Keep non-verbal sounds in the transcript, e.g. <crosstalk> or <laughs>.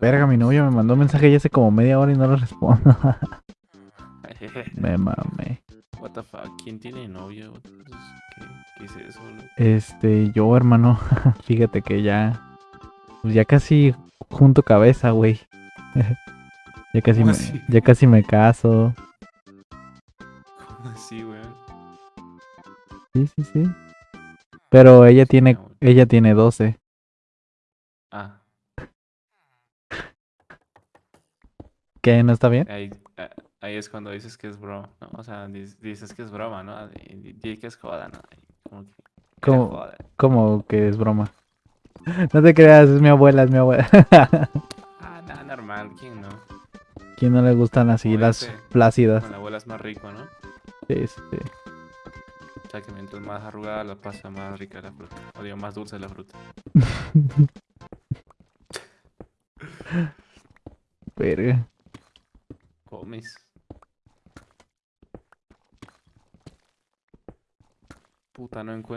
Verga, mi novio me mandó un mensaje ya hace como media hora y no le respondo. <laughs> me mamé. What the fuck, ¿quién tiene novio? ¿Qué, qué es eso? Este, yo, hermano, <laughs> fíjate que ya. Pues ya casi junto cabeza, güey. <laughs> ya casi ¿Cómo me, así? ya casi me caso. ¿Cómo así, weón? Sí, sí, sí. Pero ella tiene, güey. ella tiene 12. Ah, ¿Qué? ¿No está bien? ahí, ah, ahí es cuando dices que es broma, ¿no? O sea, dices que es broma, ¿no? Y di- di que es joda, ¿no? Como que ¿Cómo? joda. Que es broma. <laughs> No te creas, es mi abuela, es mi abuela. <laughs> Ah, nada, normal, ¿quién no? ¿Quién no le gustan así Como las dice, plácidas? Con la abuela es más rico, ¿no? Sí, sí, sí. O sea, que mientras más arrugada la pasa, más rica la fruta. O digo, más dulce la fruta. <laughs> Verga. Comes. Puta, no encuentro.